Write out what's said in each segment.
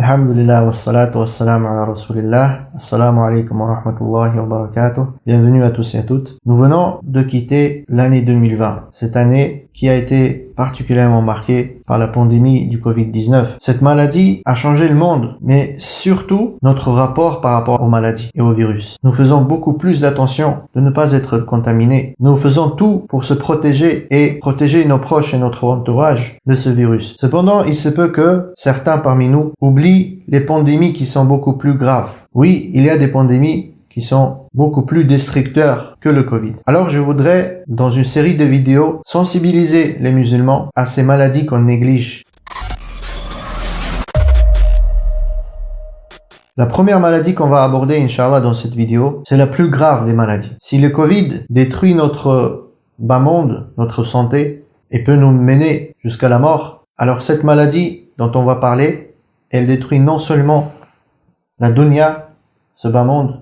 Alhamdulillah wa salatu wa salam ala rasulillah. Assalamu alaikum wa rahmatullahi wa barakatuh. Bienvenue à tous et à toutes. Nous venons de quitter l'année 2020. Cette année qui a été particulièrement marquée par la pandémie du Covid-19. Cette maladie a changé le monde, mais surtout notre rapport par rapport aux maladies et aux virus. Nous faisons beaucoup plus d'attention de ne pas être contaminés. Nous faisons tout pour se protéger et protéger nos proches et notre entourage de ce virus. Cependant, il se peut que certains parmi nous oublient les pandémies qui sont beaucoup plus graves. Oui, il y a des pandémies qui sont beaucoup plus destructeurs que le Covid. Alors je voudrais, dans une série de vidéos, sensibiliser les musulmans à ces maladies qu'on néglige. La première maladie qu'on va aborder, Inch'Allah, dans cette vidéo, c'est la plus grave des maladies. Si le Covid détruit notre bas monde, notre santé, et peut nous mener jusqu'à la mort, alors cette maladie dont on va parler, elle détruit non seulement la dunya, ce bas monde,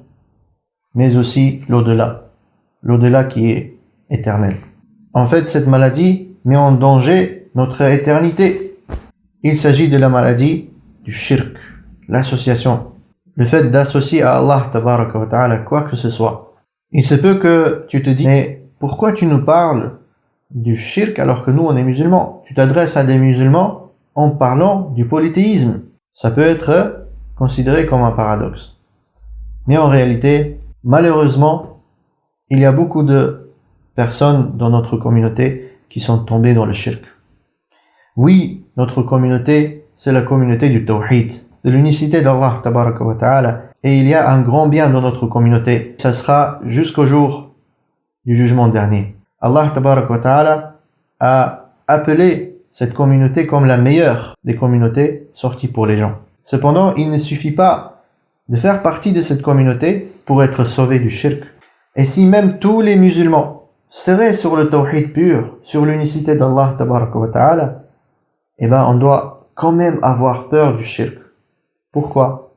mais aussi l'au-delà, l'au-delà qui est éternel. En fait, cette maladie met en danger notre éternité. Il s'agit de la maladie du shirk, l'association, le fait d'associer à Allah ta'ala quoi que ce soit. Il se peut que tu te dis, mais pourquoi tu nous parles du shirk alors que nous on est musulmans? Tu t'adresses à des musulmans en parlant du polythéisme. Ça peut être considéré comme un paradoxe. Mais en réalité, Malheureusement, il y a beaucoup de personnes dans notre communauté qui sont tombées dans le shirk. Oui, notre communauté, c'est la communauté du tawhid, de l'unicité d'Allah ta'ala, et il y a un grand bien dans notre communauté. Ça sera jusqu'au jour du jugement dernier. Allah ta'ala a appelé cette communauté comme la meilleure des communautés sorties pour les gens. Cependant, il ne suffit pas de faire partie de cette communauté pour être sauvé du shirk. Et si même tous les musulmans seraient sur le tawhid pur, sur l'unicité d'Allah ta'ala, eh ben on doit quand même avoir peur du shirk. Pourquoi?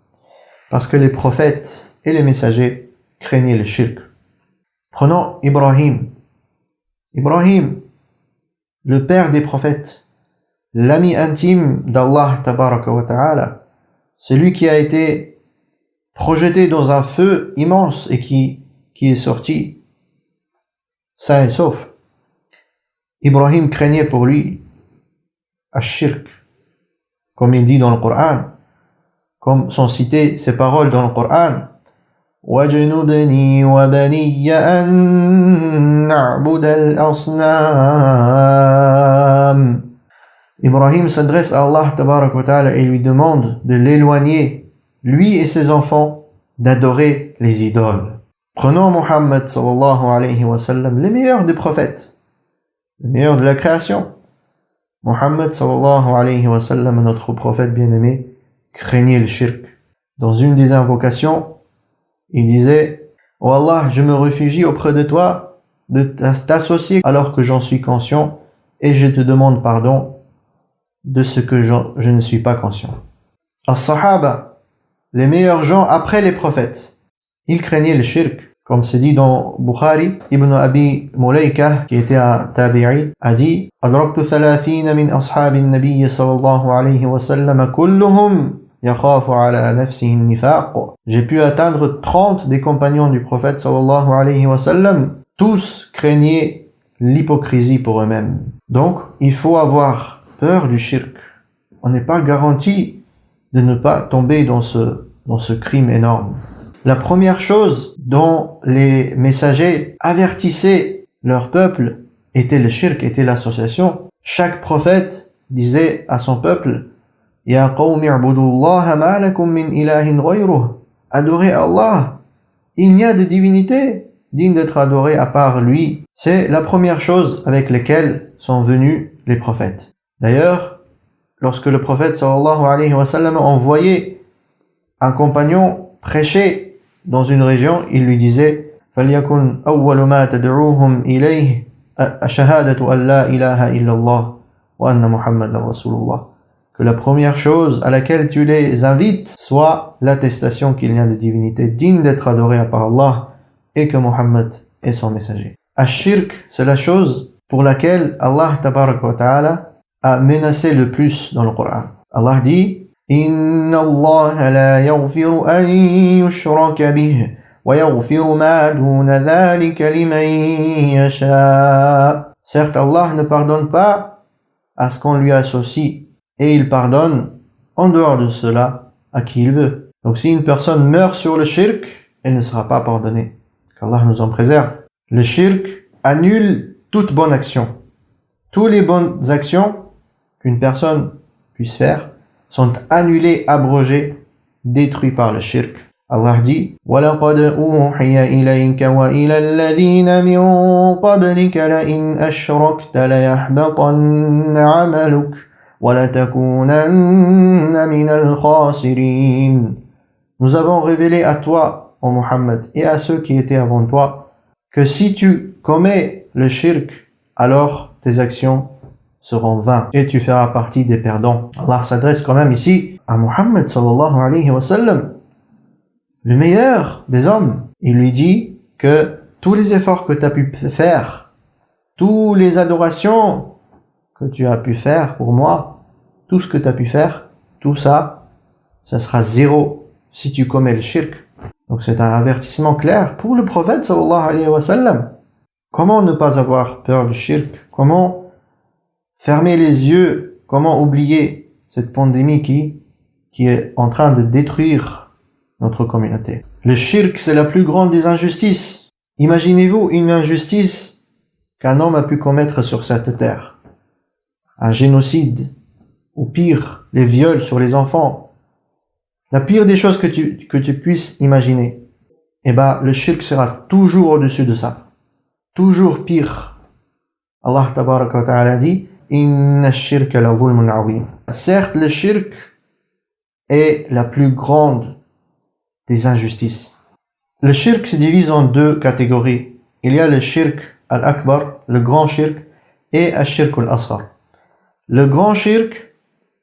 Parce que les prophètes et les messagers craignaient le shirk. Prenons Ibrahim. Ibrahim, le père des prophètes, l'ami intime d'Allah ta'ala, celui qui a été projeté dans un feu immense et qui, qui est sorti sain et sauf. Ibrahim craignait pour lui Ashirk, comme il dit dans le Coran, comme sont citées ces paroles dans le Coran. Ibrahim s'adresse à Allah et lui demande de l'éloigner lui et ses enfants, d'adorer les idoles. Prenons Mohammed alayhi le meilleur des prophètes, le meilleur de la création. Mohammed notre prophète bien-aimé, craignait le shirk. Dans une des invocations, il disait, Oh Allah, je me réfugie auprès de toi de t'associer alors que j'en suis conscient et je te demande pardon de ce que je ne suis pas conscient. As-Sahaba, les meilleurs gens après les prophètes. Ils craignaient le shirk. Comme c'est dit dans Bukhari, Ibn Abi Mulaika, qui était un tabi'i, a dit أدركت ثلاثين من أصحاب النبي صلى الله عليه وسلم كلهم يخاف على نفسه النفاق. J'ai pu atteindre 30 des compagnons du prophète sallallahu alayhi wa sallam. Tous craignaient l'hypocrisie pour eux-mêmes. Donc, il faut avoir peur du shirk. On n'est pas garanti de ne pas tomber dans ce, dans ce crime énorme. La première chose dont les messagers avertissaient leur peuple était le shirk, était l'association. Chaque prophète disait à son peuple, Ya min ilahin Adorez Allah. Il n'y a de divinité digne d'être adorée à part lui. C'est la première chose avec laquelle sont venus les prophètes. D'ailleurs, lorsque le prophète sallallahu alayhi wa sallam envoyait un compagnon prêcher dans une région, il lui disait فَلْيَكُنْ أَوَّلُ مَا تَدْعُوهُمْ إِلَيْهِ أَشَهَادَةُ أَنْ لَا إِلَهَ إِلَّا اللَّهُ وَأَنَّ مُحَمَّدًا رَسُولُ اللَّهِ Que la première chose à laquelle tu les invites soit l'attestation qu'il y a de divinité digne d'être adorée à part Allah et que Muhammad est son messager. Ash-shirk, c'est la chose pour laquelle Allah ta'ala à menacer le plus dans le Coran. Allah dit Inna Allah la yaghfiru an yushraka bih wa yaghfiru ma duna dhalika. Certes, Allah ne pardonne pas à ce qu'on lui associe et il pardonne en dehors de cela à qui il veut. Donc si une personne meurt sur le shirk, elle ne sera pas pardonnée. Qu'Allah nous en préserve. Le shirk annule toute bonne action. Toutes les bonnes actions qu'une personne puisse faire sont annulées, abrogées, détruites par le shirk. Allah dit وَلَقَدْ أُوحِيَ إِلَيْكَ وَإِلَى الَّذِينَ مِن قَبْلِكَ لَئِنْ أَشْرَكْتَ لَيَحْبَطَنَّ عَمَلُكَ وَلَتَكُونَنَّ مِنَ الْخَاسِرِينَ Nous avons révélé à toi, ô Muhammad, et à ceux qui étaient avant toi, que si tu commets le shirk, alors tes actions seront vaines et tu feras partie des perdants. Allah s'adresse quand même ici à Muhammad sallallahu alayhi wa sallam, le meilleur des hommes. Il lui dit que tous les efforts que tu as pu faire, toutes les adorations que tu as pu faire pour moi, tout ce que tu as pu faire, tout ça, ça sera zéro si tu commets le shirk. Donc c'est un avertissement clair pour le prophète sallallahu alayhi wa sallam. Comment ne pas avoir peur du shirk? Comment fermer les yeux Comment oublier cette pandémie qui, qui est en train de détruire notre communauté? Le shirk, c'est la plus grande des injustices. Imaginez-vous une injustice qu'un homme a pu commettre sur cette terre. Un génocide, ou pire, les viols sur les enfants. La pire des choses que tu, que tu puisses imaginer. Eh ben, le shirk sera toujours au-dessus de ça toujours pire. Allah ta'ala dit Certes, le shirk est la plus grande des injustices. Le shirk se divise en deux catégories. Il y a le shirk al-akbar, le grand shirk, et le shirk al-asghar. Le grand shirk,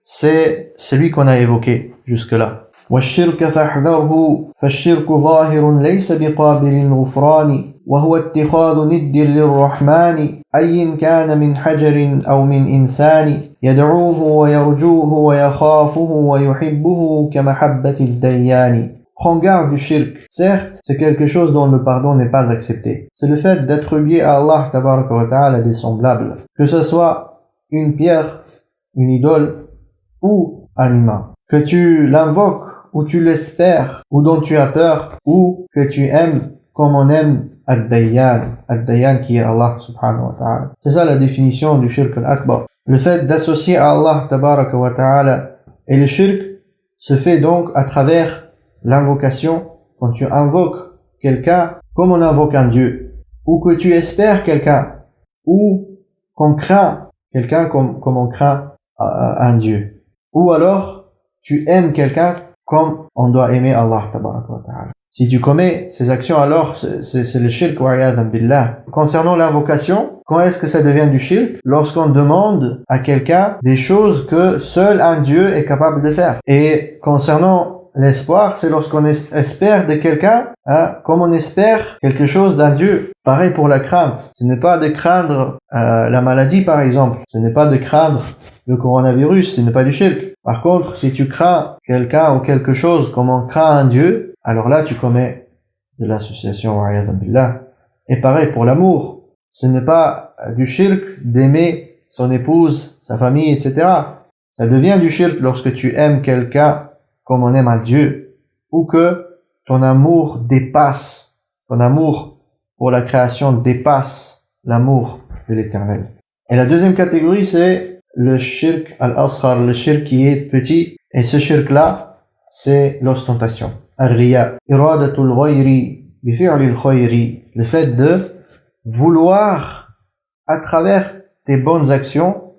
c'est celui qu'on a évoqué jusque-là. والشرك فاحذره فالشرك ظاهر ليس بقابل الغفران وهو اتخاذ ند للرحمن أي كان من حجر أو من إنسان يدعوه ويرجوه ويخافه ويحبه كمحبة الديان Prends garde du shirk. Certes, c'est quelque chose dont le pardon n'est pas accepté. C'est le fait d'être lié à Allah ta'ala des semblables. Que ce soit une pierre, une idole ou un humain. Que tu l'invoques ou tu l'espères, ou dont tu as peur, ou que tu aimes comme on aime Ad-Dayyan, Ad-Dayyan qui est Allah subhanahu wa ta'ala. C'est ça la définition du shirk al-akbar. Le fait d'associer à Allah tabaraka wa ta'ala et le shirk se fait donc à travers l'invocation quand tu invoques quelqu'un comme on invoque un Dieu, ou que tu espères quelqu'un, ou qu'on craint quelqu'un comme, comme on craint euh, un Dieu. Ou alors, tu aimes quelqu'un comme on doit aimer Allah ta'ala. Si tu commets ces actions, alors c'est le shirk billah. Concernant l'invocation, quand est-ce que ça devient du shirk? Lorsqu'on demande à quelqu'un des choses que seul un Dieu est capable de faire. Et concernant L'espoir, c'est lorsqu'on espère de quelqu'un, hein, comme on espère quelque chose d'un Dieu. Pareil pour la crainte. Ce n'est pas de craindre euh, la maladie, par exemple. Ce n'est pas de craindre le coronavirus. Ce n'est pas du shirk. Par contre, si tu crains quelqu'un ou quelque chose comme on craint un Dieu, alors là, tu commets de l'association. Et pareil pour l'amour. Ce n'est pas du shirk d'aimer son épouse, sa famille, etc. Ça devient du shirk lorsque tu aimes quelqu'un comme on aime à Dieu, ou que ton amour dépasse, ton amour pour la création dépasse l'amour de l'éternel. Et la deuxième catégorie, c'est le shirk al-asghar, le shirk qui est petit. Et ce shirk-là, c'est l'ostentation. Ghayri, le fait de vouloir, à travers tes bonnes actions,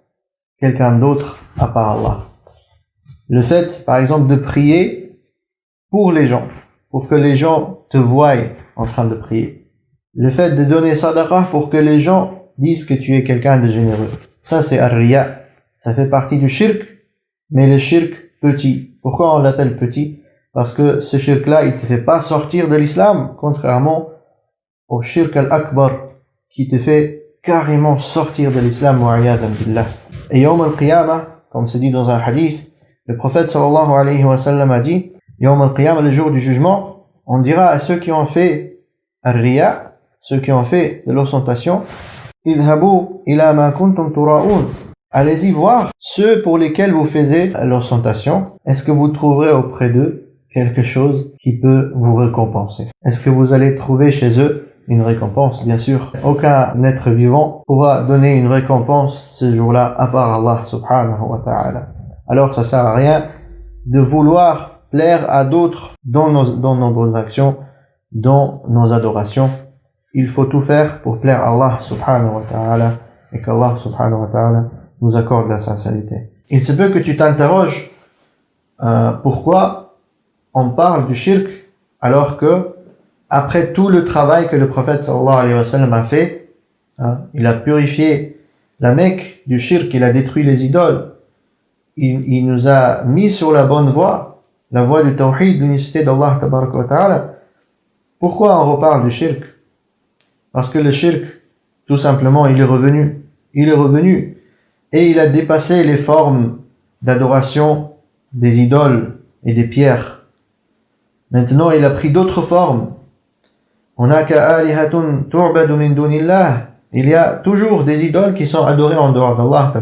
quelqu'un d'autre à part Allah. Le fait, par exemple, de prier pour les gens, pour que les gens te voient en train de prier. Le fait de donner sadaqa pour que les gens disent que tu es quelqu'un de généreux. Ça, c'est ar Ça fait partie du shirk, mais le shirk petit. Pourquoi on l'appelle petit? Parce que ce shirk-là, il te fait pas sortir de l'islam, contrairement au shirk al-akbar, qui te fait carrément sortir de l'islam, Et Yom al-Qiyamah, comme c'est dit dans un hadith, Le prophète sallallahu alayhi wa sallam a dit, Yawm al-Qiyam, le jour du jugement, on dira à ceux qui ont fait ar-riya, ceux qui ont fait de l'ostentation. Allez-y voir ceux pour lesquels vous faisiez l'ostentation. Est-ce que vous trouverez auprès d'eux quelque chose qui peut vous récompenser Est-ce que vous allez trouver chez eux une récompense? Bien sûr, aucun être vivant pourra donner une récompense ce jour-là à part Allah subhanahu wa ta'ala. Alors ça sert à rien de vouloir plaire à d'autres dans nos, dans nos bonnes actions, dans nos adorations. Il faut tout faire pour plaire à Allah subhanahu wa ta'ala et qu'Allah subhanahu wa ta'ala nous accorde la sincérité. Il se peut que tu t'interroges euh, pourquoi on parle du shirk alors que après tout le travail que le prophète sallallahu alayhi wa sallam a fait, hein, il a purifié la Mecque du shirk, il a détruit les idoles, il, il nous a mis sur la bonne voie, la voie du tawhid, l'unicité d'Allah ta'ala. Pourquoi on reparle du shirk? Parce que le shirk, tout simplement, il est revenu. Il est revenu et il a dépassé les formes d'adoration des idoles et des pierres. Maintenant, il a pris d'autres formes. On a Il y a toujours des idoles qui sont adorées en dehors d'Allah.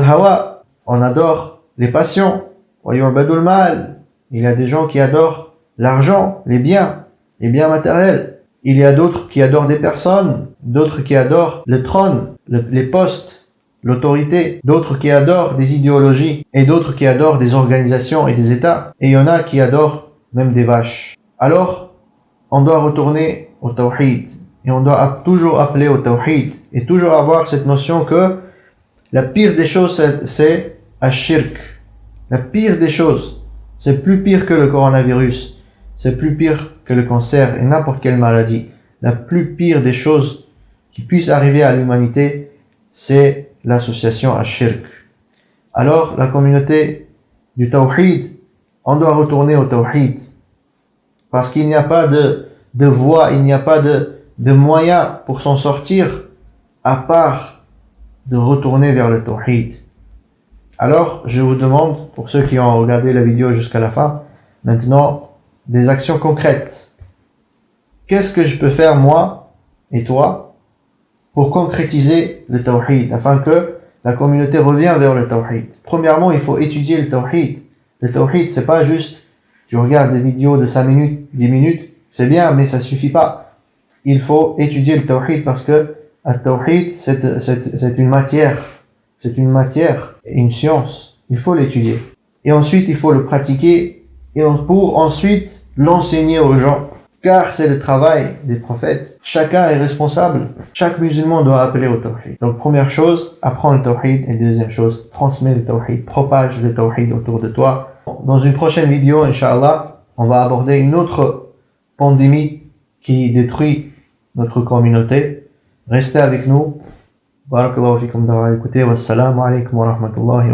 hawa. On adore les passions. mal. Il y a des gens qui adorent l'argent, les biens, les biens matériels. Il y a d'autres qui adorent des personnes, d'autres qui adorent le trône, les postes, l'autorité, d'autres qui adorent des idéologies, et d'autres qui adorent des organisations et des États, et il y en a qui adorent même des vaches. Alors, on doit retourner au tawhid, et on doit toujours appeler au tawhid, et toujours avoir cette notion que la pire des choses, c'est shirk. La pire des choses, c'est plus pire que le coronavirus, c'est plus pire que le cancer et n'importe quelle maladie. La plus pire des choses qui puissent arriver à l'humanité, c'est l'association à shirk. Alors, la communauté du tawhid, on doit retourner au tawhid. Parce qu'il n'y a pas de, de voie, il n'y a pas de, de moyen pour s'en sortir à part de retourner vers le tawhid. Alors, je vous demande, pour ceux qui ont regardé la vidéo jusqu'à la fin, maintenant, des actions concrètes. Qu'est-ce que je peux faire moi et toi pour concrétiser le tawhid, afin que la communauté revienne vers le tawhid. Premièrement, il faut étudier le tawhid. Le tawhid, c'est pas juste, tu regardes des vidéos de 5 minutes, 10 minutes, c'est bien, mais ça suffit pas. Il faut étudier le tawhid parce que le tawhid, c'est une matière. C'est une matière une science. Il faut l'étudier. Et ensuite, il faut le pratiquer et pour ensuite l'enseigner aux gens car c'est le travail des prophètes. Chacun est responsable. Chaque musulman doit appeler au tawhid. Donc première chose, apprends le tawhid. Et deuxième chose, transmets le tawhid. Propage le tawhid autour de toi. Dans une prochaine vidéo, Inch'Allah, on va aborder une autre pandémie qui détruit notre communauté. Restez avec nous. Barakallahu fikum d'avoir écouté. Wassalamu alaikum wa rahmatullahi.